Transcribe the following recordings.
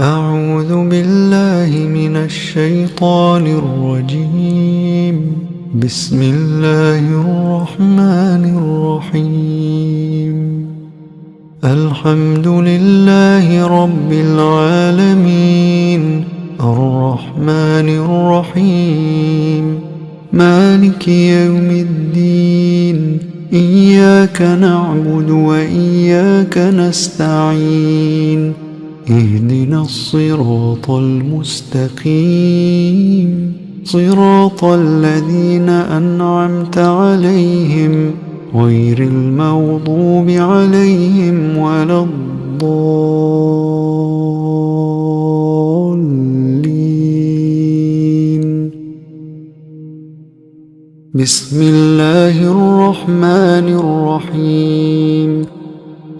أعوذ بالله من الشيطان الرجيم. بسم الله الرحمن الرحيم. الحمد لله رب العالمين. الرحمن الرحيم. مالك يوم الدين. إياك نعبد وإياك نستعين. إهدنا الصراط المستقيم. صراط الذين أنعمت عليهم غير المغضوب عليهم ولا الضالين. بسم الله الرحمن الرحيم.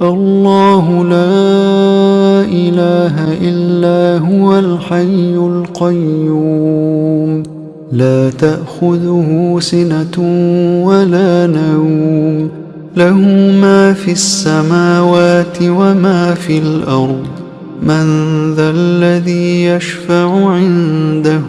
الله لا إله إلا هو الحي القيوم. لا تأخذه سنة ولا نوم. له ما في السماوات وما في الأرض. من ذا الذي يشفع عنده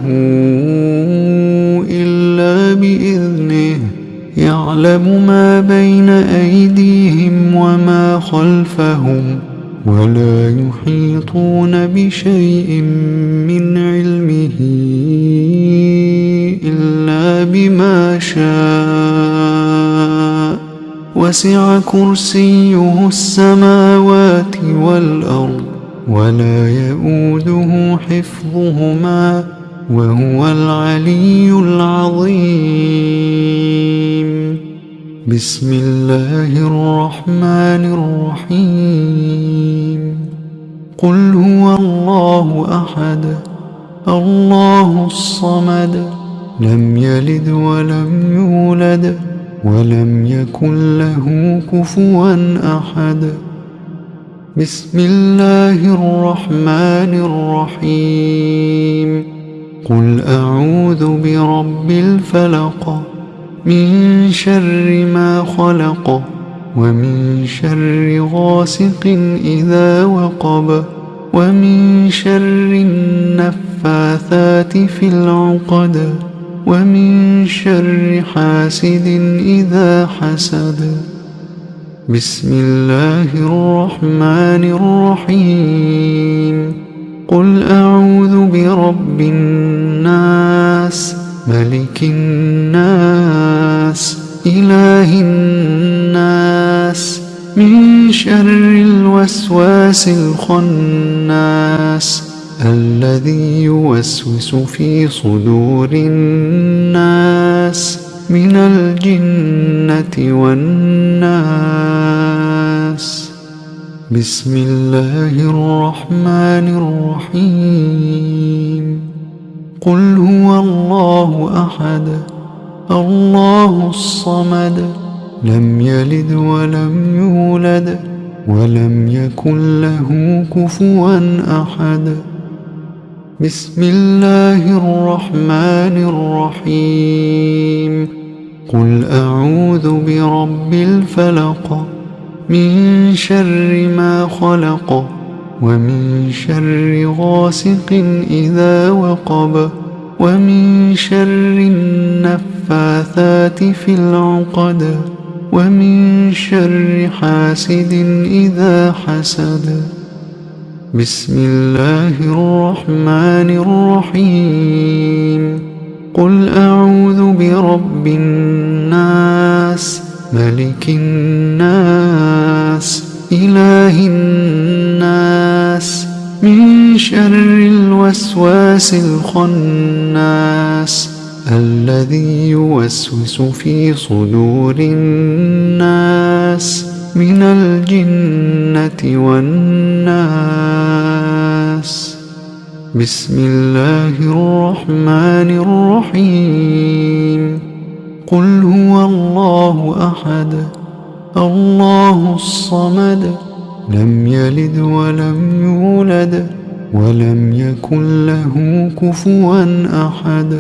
إلا بإذنه. يعلم ما بين أيديهم وما خلفهم ولا يحيطون بشيء من علمه إلا بما شاء. وسع كرسيه السماوات والأرض ولا يؤوده حفظهما وهو العلي العظيم. بسم الله الرحمن الرحيم. قل هو الله أحد الله الصمد لم يلد ولم يولد ولم يكن له كفوا أحد. بسم الله الرحمن الرحيم. قل أعوذ برب الفلق من شر ما خلق ومن شر غاسق إذا وقب ومن شر النفاثات في العقد ومن شر حاسد إذا حسد بسم الله الرحمن الرحيم قل أعوذ برب الناس ملك الناس إله الناس من شر الوسواس الخناس الذي يوسوس في صدور الناس من الجنة والناس. بسم الله الرحمن الرحيم. قل هو الله أحد الله الصمد لم يلد ولم يولد ولم يكن له كفوا أحد. بسم الله الرحمن الرحيم. قل أعوذ برب الفلق. من شر ما خلق ومن شر غاسق إذا وقب ومن شر النفاثات في العقد ومن شر حاسد إذا حسد. بسم الله الرحمن الرحيم. قل أعوذ برب الناس ملك الناس إله الناس من شر الوسواس الخناس الذي يوسوس في صدور الناس من الجنة والناس. بسم الله الرحمن الرحيم. قل هو الله أحد الله الصمد لم يلد ولم يولد ولم يكن له كفوا أحد.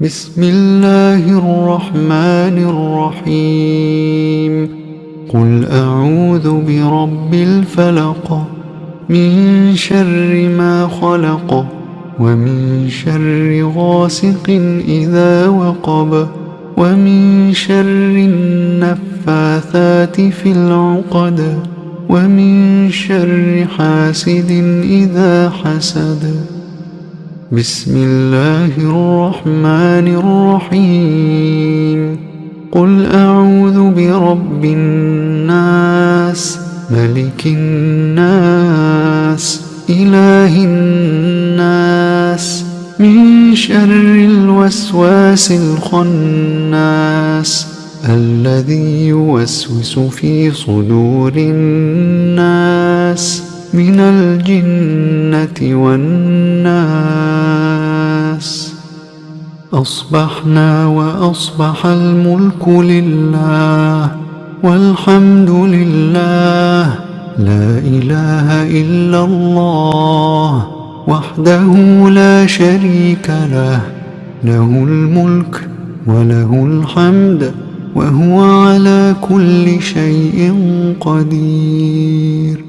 بسم الله الرحمن الرحيم. قل أعوذ برب الفلق من شر ما خلق. ومن شر غاسق إذا وقب ومن شر النفاثات في العقد ومن شر حاسد إذا حسد. بسم الله الرحمن الرحيم. قل أعوذ برب الناس ملك الناس. إله الناس من شر الوسواس الخناس الذي يوسوس في صدور الناس من الجنة والناس. أصبحنا وأصبح الملك لله والحمد لله لا إله إلا الله وحده لا شريك له له الملك وله الحمد وهو على كل شيء قدير.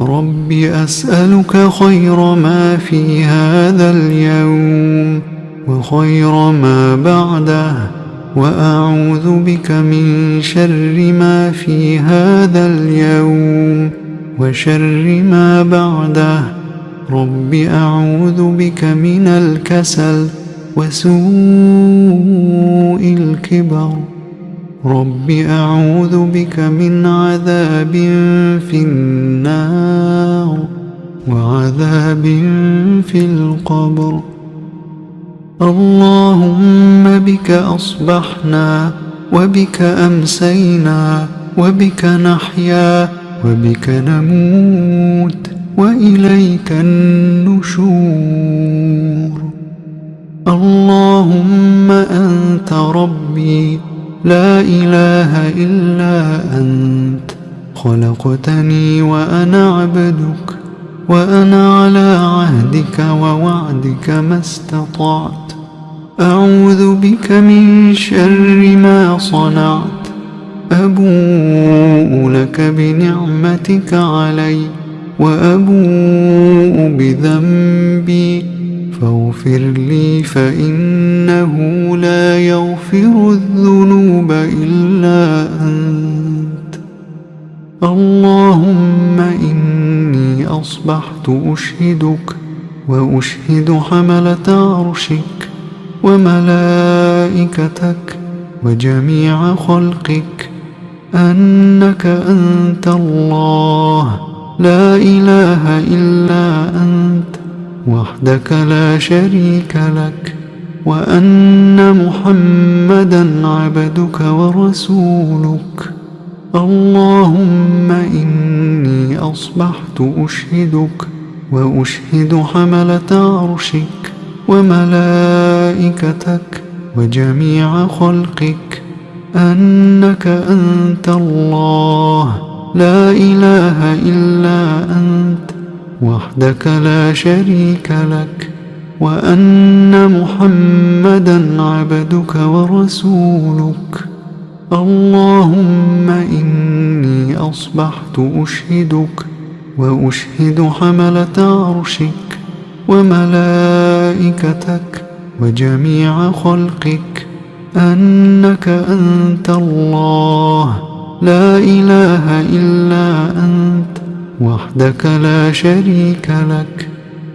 رب أسألك خير ما في هذا اليوم وخير ما بعده. وأعوذ بك من شر ما في هذا اليوم وشر ما بعده. رب أعوذ بك من الكسل وسوء الكبر. رب أعوذ بك من عذاب في النار وعذاب في القبر. اللهم بك أصبحنا وبك أمسينا وبك نحيا وبك نموت وإليك النشور. اللهم أنت ربي لا إله إلا أنت خلقتني وأنا عبدك. وأنا على عهدك ووعدك ما استطعت. أعوذ بك من شر ما صنعت. أبوء لك بنعمتك علي وأبوء بذنبي. فاغفر لي فإنه لا يغفر الذنوب إلا أنت. اللهم إني أصبحت أشهدك وأشهد حملة عرشك وملائكتك وجميع خلقك أنك أنت الله. لا إله إلا أنت وحدك لا شريك لك وأن محمدا عبدك ورسولك. اللهم إني أصبحت أشهدك وأشهد حملة عرشك وملائكتك وجميع خلقك. أنك أنت الله. لا إله إلا أنت. وحدك لا شريك لك. وأن محمدا عبدك ورسولك. اللهم إني أصبحت أشهدك وأشهد حملة عرشك وملائكتك وجميع خلقك أنك أنت الله. لا إله إلا أنت وحدك لا شريك لك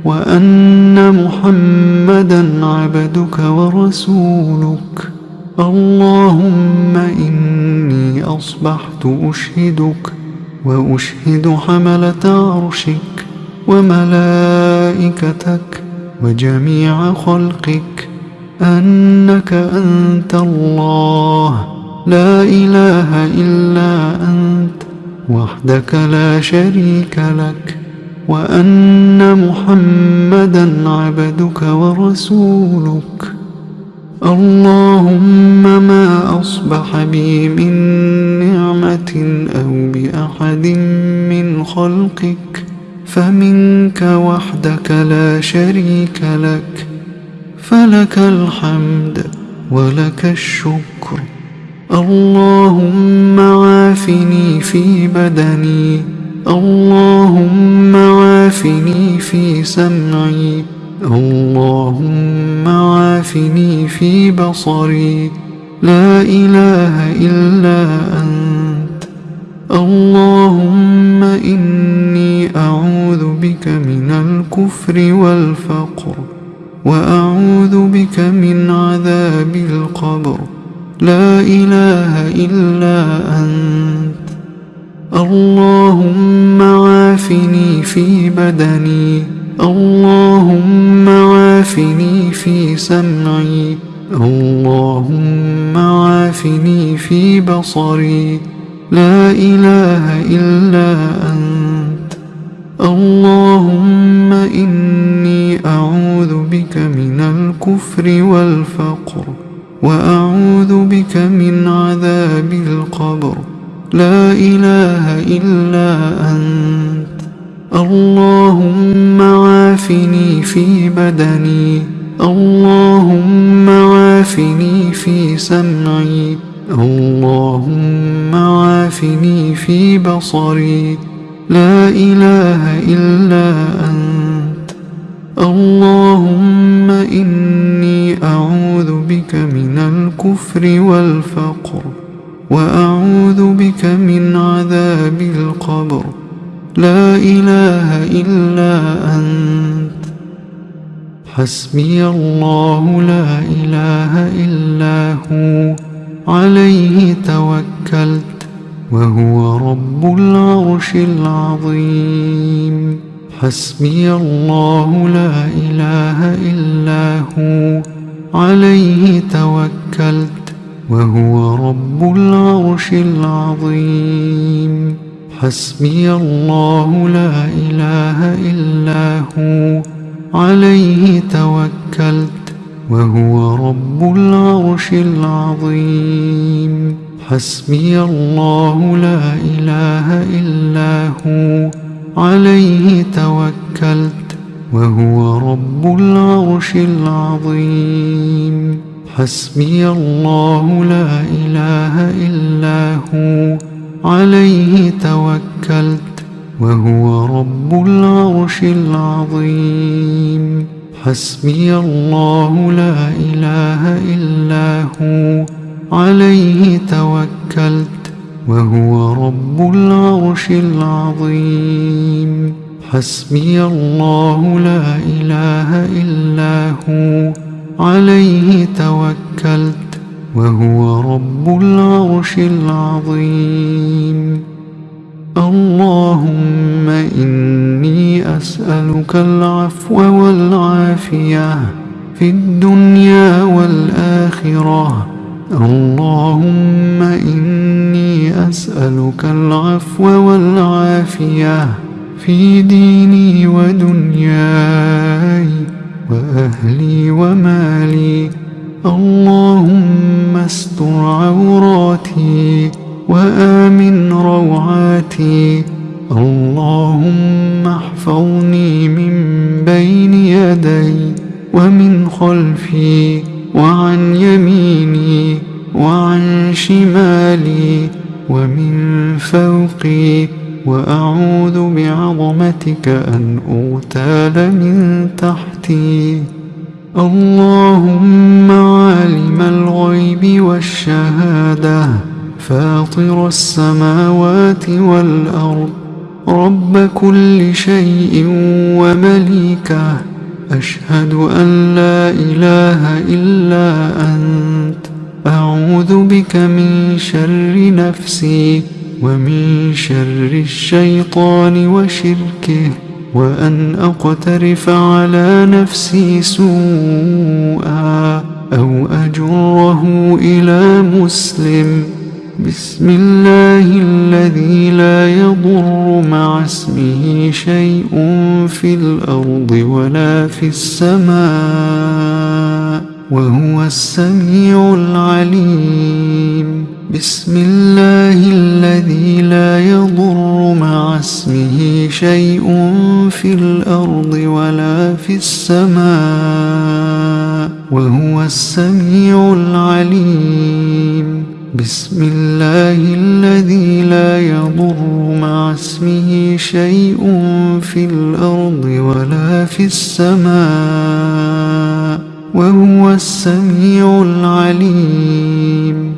وأن محمدا عبدك ورسولك. اللهم إني أصبحت أشهدك وأشهد حملة عرشك وملائكتك وجميع خلقك أنك أنت الله. لا إله إلا أنت وحدك لا شريك لك وأن محمدا عبدك ورسولك. اللهم ما أصبح بي من نعمة أو بأحد من خلقك فمنك وحدك لا شريك لك فلك الحمد ولك الشكر. اللهم عافني في بدني اللهم عافني في سمعي. اللهم عافني في بصري. لا إله إلا أنت. اللهم إني أعوذ بك من الكفر والفقر وأعوذ بك من عذاب القبر. لا إله إلا أنت. اللهم عافني في بدني. اللهم عافني في سمعي. اللهم عافني في بصري. لا إله إلا أنت. اللهم إني أعوذ بك من الكفر والفقر وأعوذ بك من عذاب القبر. لا إله إلا أنت. اللهم عافني في بدني. اللهم عافني في سمعي. اللهم عافني في بصري. لا إله إلا أنت. اللهم إني أعوذ بك من الكفر والفقر. وأعوذ بك من عذاب القبر. لا إله إلا أنت. حسبي الله لا إله إلا هو. عليه توكلت وهو رب العرش العظيم. حسبي الله لا إله إلا هو. عليه توكلت وهو رب العرش العظيم. حسبي الله لا إله إلا هو عليه توكلت وهو رب العرش العظيم. حسبي الله لا إله إلا هو عليه توكلت وهو رب العرش العظيم. حسبي الله لا إله إلا هو عليه توكلت وهو رب العرش العظيم. حسبي الله لا إله إلا هو. عليه توكلت وهو رب العرش العظيم. حسبي الله لا إله إلا هو. عليه توكلت وهو رب العرش العظيم. اللهم إني أسألك العفو والعافية في الدنيا والآخرة. اللهم إني أسألك العفو والعافية في ديني ودنياي وأهلي ومالي. اللهم استر عوراتي وآمن روعاتي. اللهم احفظني من بين يدي ومن خلفي وعن يميني وعن شمالي ومن فوقي. وأعوذ بعظمتك أن أغتال من تحتي. اللهم عالم الغيب والشهادة فاطر السماوات والأرض رب كل شيء ومليكه أشهد أن لا إله إلا أنت. أعوذ بك من شر نفسي ومن شر الشيطان وشركه. وأن أقترف على نفسي سوءا أو أجره إلى مسلم. بسم الله الذي لا يضر مع اسمه شيء في الأرض ولا في السماء وهو السميع العليم. بسم الله الذي لا يضر مع اسمه شيء في الأرض ولا في السماء وهو السميع العليم. بسم الله الذي لا يضر مع اسمه شيء في الأرض ولا في السماء وهو السميع العليم.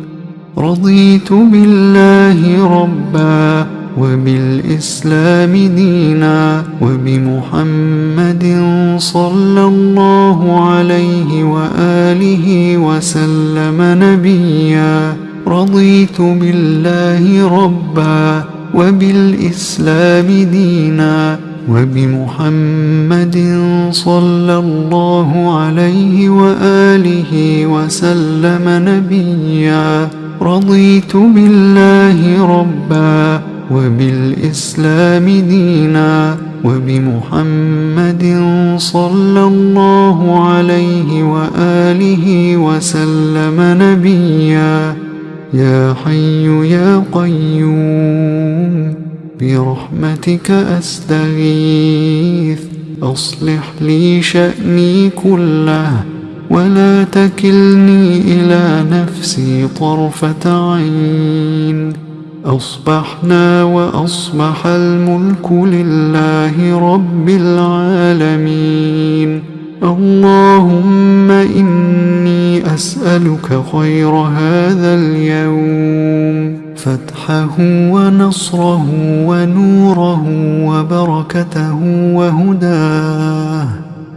رضيت بالله ربا وبالإسلام دينا وبمحمد صلى الله عليه وآله وسلم نبيا. رضيت بالله ربا وبالإسلام دينا وبمحمد صلى الله عليه وآله وسلم نبيا. رضيت بالله ربا وبالإسلام دينا وبمحمد صلى الله عليه وآله وسلم نبيا يا حي يا قيوم برحمتك أستغيث أصلح لي شأني كله ولا تكلني إلى نفسي طرفة عين أصبحنا وأصبح الملك لله رب العالمين. اللهم إني أسألك خير هذا اليوم. فتحه ونصره ونوره وبركته وهداه.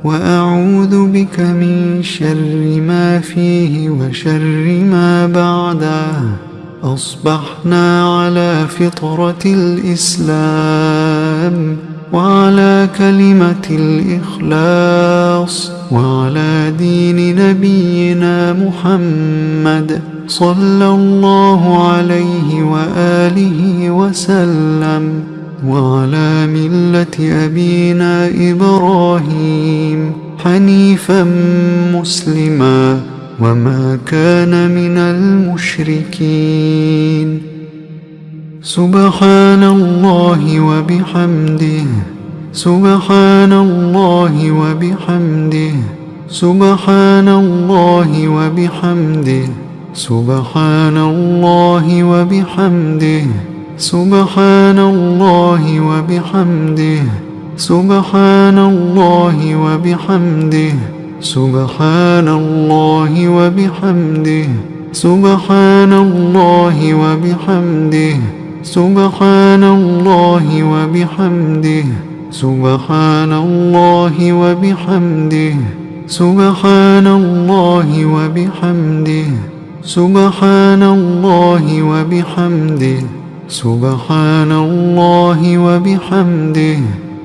وأعوذ بك من شر ما فيه وشر ما بعده. أصبحنا على فطرة الإسلام وعلى كلمة الإخلاص وعلى دين نبينا محمد صلى الله عليه وآله وسلم وعلى ملة أبينا إبراهيم حنيفا مسلما. وما كان من المشركين. سبحان الله وبحمده سبحان الله وبحمده سبحان الله وبحمده سبحان الله وبحمده سبحان الله وبحمده سبحان الله وبحمده. سبحان الله وبحمده سبحان الله وبحمده سبحان الله وبحمده سبحان الله وبحمده سبحان الله وبحمده سبحان الله وبحمده سبحان الله وبحمده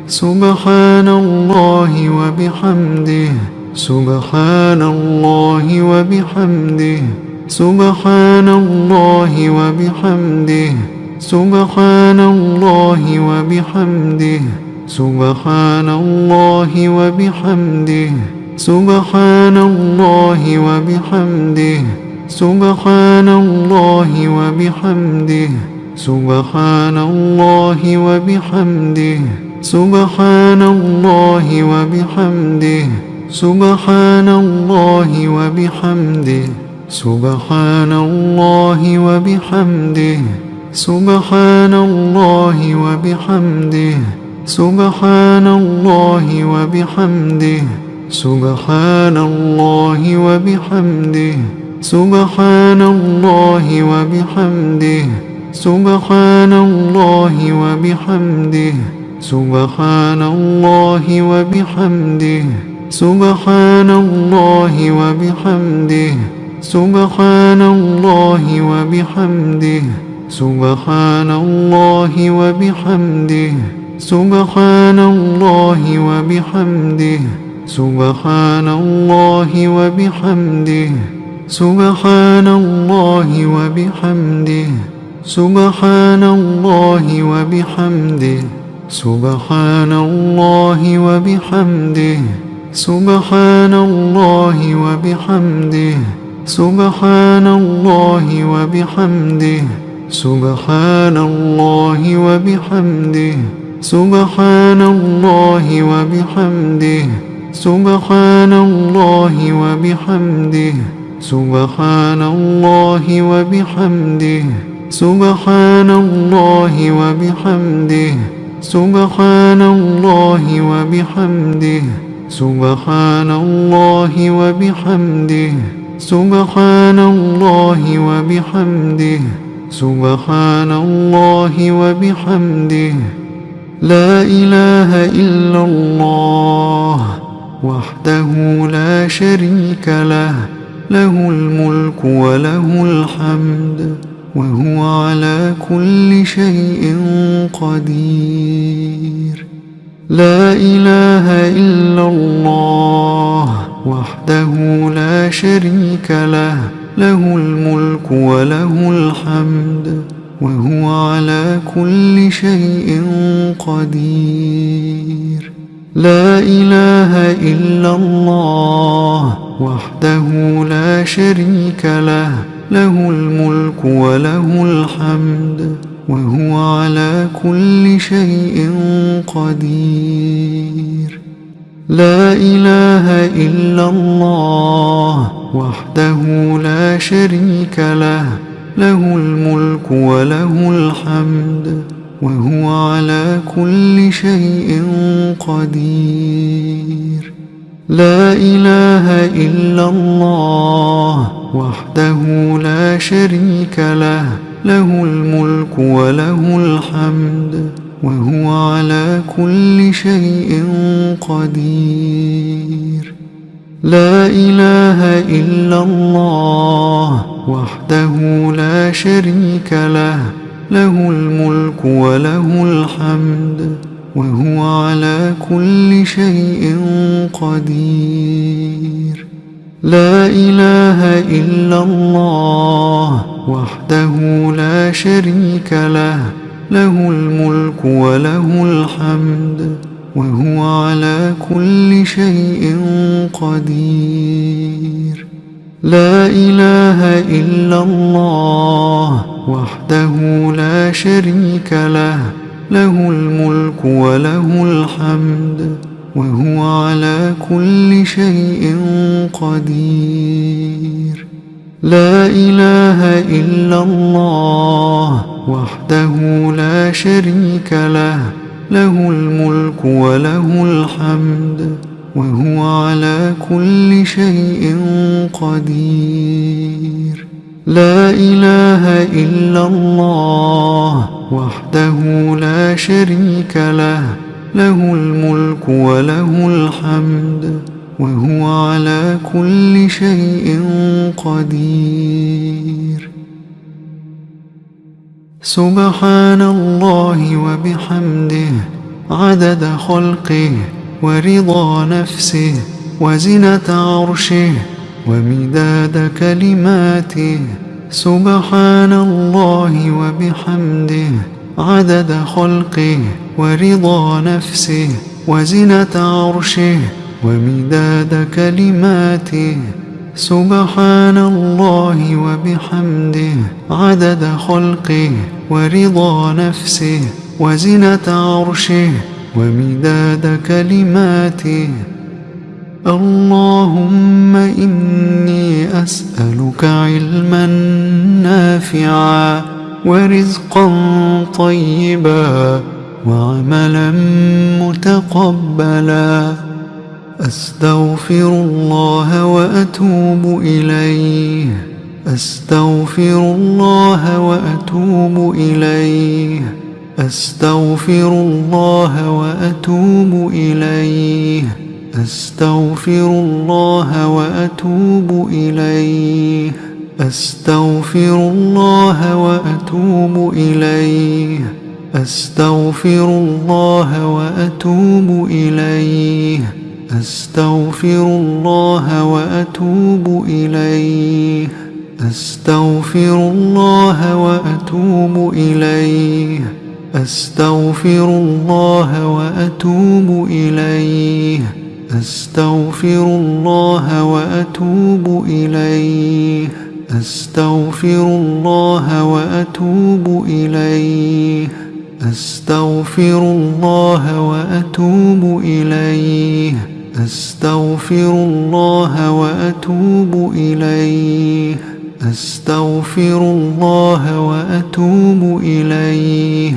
سبحان الله وبحمده. سبحان الله وبحمده سبحان الله وبحمده سبحان الله وبحمده سبحان الله وبحمده سبحان الله وبحمده سبحان الله وبحمده سبحان الله وبحمده سبحان الله وبحمده. سبحان الله وبحمده سبحان الله وبحمده سبحان الله وبحمده سبحان الله وبحمده سبحان الله وبحمده سبحان الله وبحمده سبحان الله وبحمده سبحان الله وبحمده. سبحان الله وبحمده سبحان الله وبحمده سبحان الله وبحمده سبحان الله وبحمده سبحان الله وبحمده سبحان الله وبحمده سبحان الله وبحمده سبحان الله وبحمده. سبحان الله وبحمده سبحان الله وبحمده سبحان الله وبحمده سبحان الله وبحمده سبحان الله وبحمده سبحان الله وبحمده سبحان الله وبحمده سبحان الله وبحمده. سبحان الله وبحمده سبحان الله وبحمده سبحان الله وبحمده. لا إله إلا الله وحده لا شريك له له الملك وله الحمد وهو على كل شيء قدير. لا إله إلا الله وحده لا شريك له له الملك وله الحمد وهو على كل شيء قدير. لا إله إلا الله وحده لا شريك له له الملك وله الحمد. وهو على كل شيء قدير. لا إله إلا الله وحده لا شريك له له الملك وله الحمد وهو على كل شيء قدير. لا إله إلا الله وحده لا شريك له له الملك وله الحمد وهو على كل شيء قدير. لا إله إلا الله وحده لا شريك له له الملك وله الحمد وهو على كل شيء قدير. لا إله إلا الله وحده لا شريك له له الملك وله الحمد وهو على كل شيء قدير. لا إله إلا الله وحده لا شريك له له الملك وله الحمد. وهو على كل شيء قدير. لا إله إلا الله وحده لا شريك له له الملك وله الحمد وهو على كل شيء قدير. لا إله إلا الله وحده لا شريك له له الملك وله الحمد وهو على كل شيء قدير. سبحان الله وبحمده عدد خلقه ورضا نفسه وزنة عرشه ومداد كلماته. سبحان الله وبحمده عدد خلقه ورضا نفسه وزنة عرشه ومداد كلماته. سبحان الله وبحمده. عدد خلقه ورضا نفسه وزنة عرشه ومداد كلماته. اللهم إني أسألك علما نافعا. ورزقا طيبا وعملا متقبلا. أستغفر الله وأتوب إليه. أستغفر الله وأتوب إليه. أستغفر الله وأتوب إليه. أستغفر الله وأتوب إليه. أستغفر الله وأتوب إليه. أستغفر الله وأتوب إليه. أستغفر الله وأتوب إليه. أستغفر الله وأتوب إليه. أستغفر الله وأتوب إليه. أستغفر الله وأتوب إليه. أستغفر الله وأتوب إليه. أستغفر الله وأتوب إليه. أستغفر الله وأتوب إليه. أستغفر الله وأتوب إليه.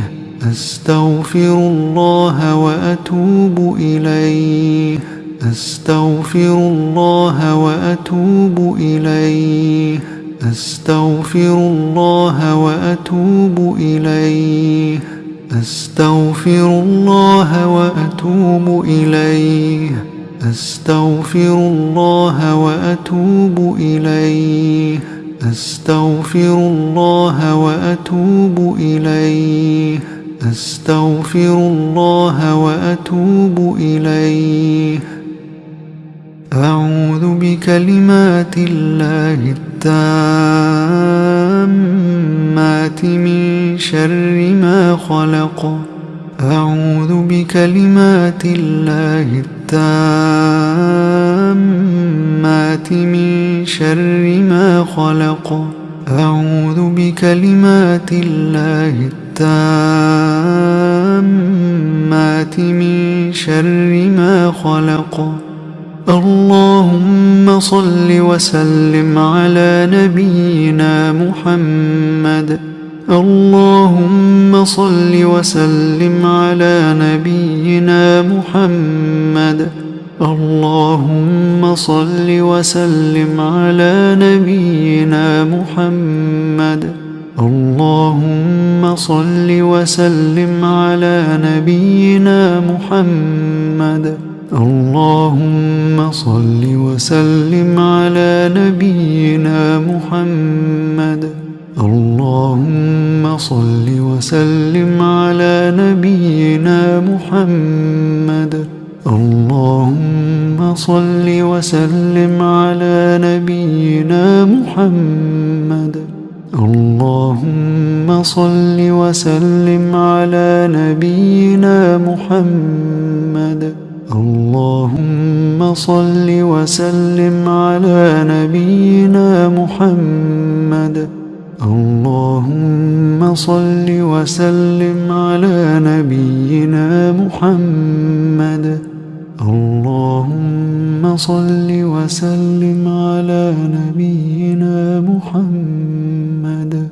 أستغفر الله وأتوب إليه. أستغفر الله وأتوب إليه. أستغفر الله وأتوب إليه. أستغفر الله وأتوب إليه. أستغفر الله وأتوب إليه. أستغفر الله وأتوب إليه. أستغفر الله وأتوب إليه. أعوذ بكلمات الله التامات من شر ما خلق. أعوذ بكلمات الله التامات من شر ما خلق. أعوذ بكلمات الله التامات من شر ما خلق. اللهم صل وسلم على نبينا محمد. اللهم صل وسلم على نبينا محمد. اللهم صل وسلم على نبينا محمد. اللهم صل وسلم على نبينا محمد. اللهم صل وسلم على نبينا محمد. اللهم صل وسلم على نبينا محمد. اللهم صل وسلم على نبينا محمد. اللهم صل وسلم على نبينا محمد. اللهم صل وسلم على نبينا محمد. اللهم صل وسلم على نبينا محمد. اللهم صل وسلم على نبينا محمد.